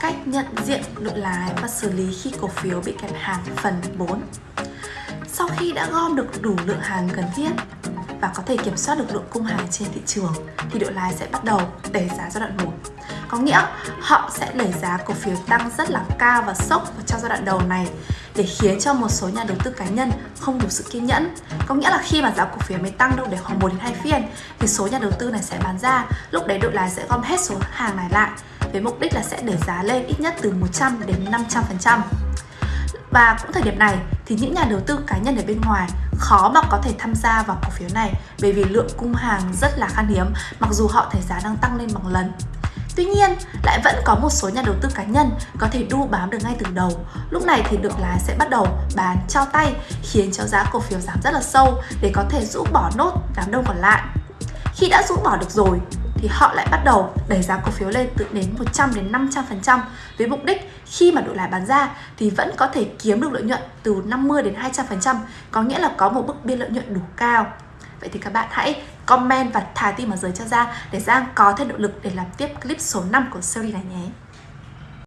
Cách nhận diện đội lái và xử lý khi cổ phiếu bị kẹp hàng phần 4 Sau khi đã gom được đủ lượng hàng cần thiết và có thể kiểm soát được lượng cung hàng trên thị trường thì đội lái sẽ bắt đầu đẩy giá giai đoạn 1 có nghĩa họ sẽ đẩy giá cổ phiếu tăng rất là cao và sốc trong giai đoạn đầu này để khiến cho một số nhà đầu tư cá nhân không đủ sự kiên nhẫn. Có nghĩa là khi mà giá cổ phiếu mới tăng đâu để khoảng 1 đến 2 phiên thì số nhà đầu tư này sẽ bán ra, lúc đấy đội lái sẽ gom hết số hàng này lại với mục đích là sẽ đẩy giá lên ít nhất từ 100 đến 500%. Và cũng thời điểm này thì những nhà đầu tư cá nhân ở bên ngoài khó mà có thể tham gia vào cổ phiếu này bởi vì lượng cung hàng rất là khan hiếm mặc dù họ thấy giá đang tăng lên bằng lần. Tuy nhiên, lại vẫn có một số nhà đầu tư cá nhân có thể đu bám được ngay từ đầu. Lúc này thì được lái sẽ bắt đầu bán trao tay khiến cho giá cổ phiếu giảm rất là sâu để có thể rũ bỏ nốt đám đông còn lại. Khi đã rũ bỏ được rồi thì họ lại bắt đầu đẩy giá cổ phiếu lên từ đến 100 đến 500% với mục đích khi mà đội lái bán ra thì vẫn có thể kiếm được lợi nhuận từ 50 đến 200%, có nghĩa là có một mức biên lợi nhuận đủ cao. Vậy thì các bạn hãy comment và thả tim ở dưới cho ra để Giang có thêm động lực để làm tiếp clip số 5 của series này nhé.